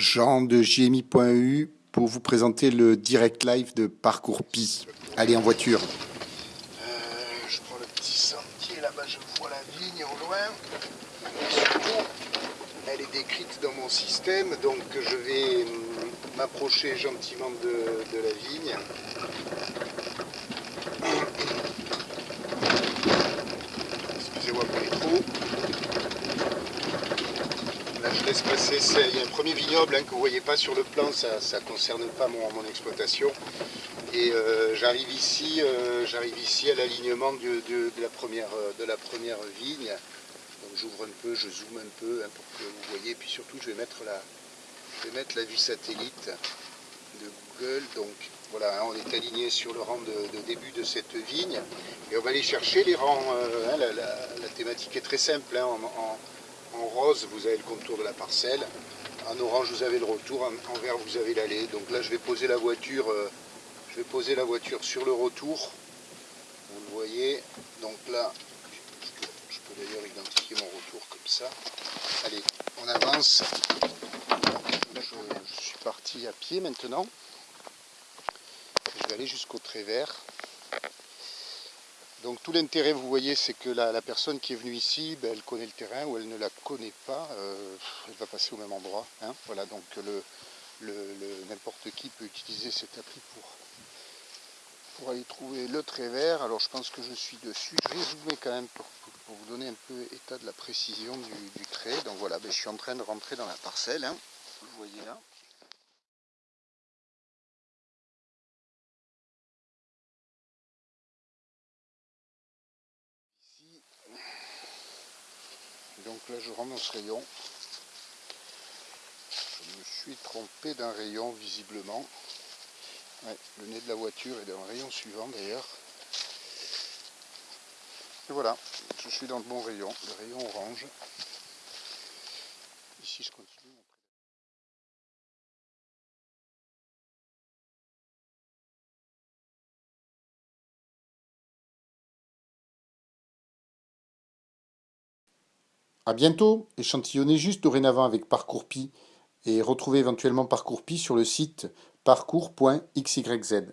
Jean de JMI.eu pour vous présenter le direct live de Parcours Pi. Allez en voiture. Euh, je prends le petit sentier, là-bas je vois la vigne au loin. surtout, elle est décrite dans mon système, donc je vais hum, m'approcher gentiment de la vigne. Excusez-moi pour les trous. Là, je Il y a un premier vignoble hein, que vous ne voyez pas sur le plan, ça ne concerne pas mon, exploitation. Et euh, j'arrive ici, euh, ici à l'alignement de, la première, euh, de la première vigne. Donc j'ouvre un peu, je zoome un peu hein, pour que vous voyez. Puis surtout, je vais mettre la, je vais mettre la vue satellite de Google. Donc voilà, hein, on est aligné sur le rang de, début de cette vigne. Et on va aller chercher les rangs. la, thématique est très simple. Rose, vous avez le contour de la parcelle. En orange, vous avez le retour. En, vert, vous avez l'allée. Donc là, je vais poser la voiture. Euh, je vais poser la voiture sur le retour. Vous le voyez. Donc là, je peux d'ailleurs identifier mon retour comme ça. Allez, on avance. je, je, suis parti à pied maintenant. Je vais aller jusqu'au trait vert. Donc tout l'intérêt, vous voyez, c'est que la, personne qui est venue ici, ben, elle connaît le terrain ou elle ne la connaît pas, euh, elle va passer au même endroit. Hein. Voilà, donc n'importe qui peut utiliser cette appli pour, pour aller trouver le trait vert. Alors je pense que je suis dessus. Je vais zoomer quand même pour, vous donner un peu état de la précision du, trait. Donc voilà, ben, je suis en train de rentrer dans la parcelle, hein. vous voyez là. Donc là je rentre dans ce rayon. Je me suis trompé d'un rayon visiblement. le nez de la voiture est dans le rayon suivant d'ailleurs. Et voilà, je suis dans le bon rayon, le rayon orange. Ici je continue. A bientôt, échantillonnez juste dorénavant avec Parcours Pi et retrouvez éventuellement Parcours Pi sur le site parcours.xyz.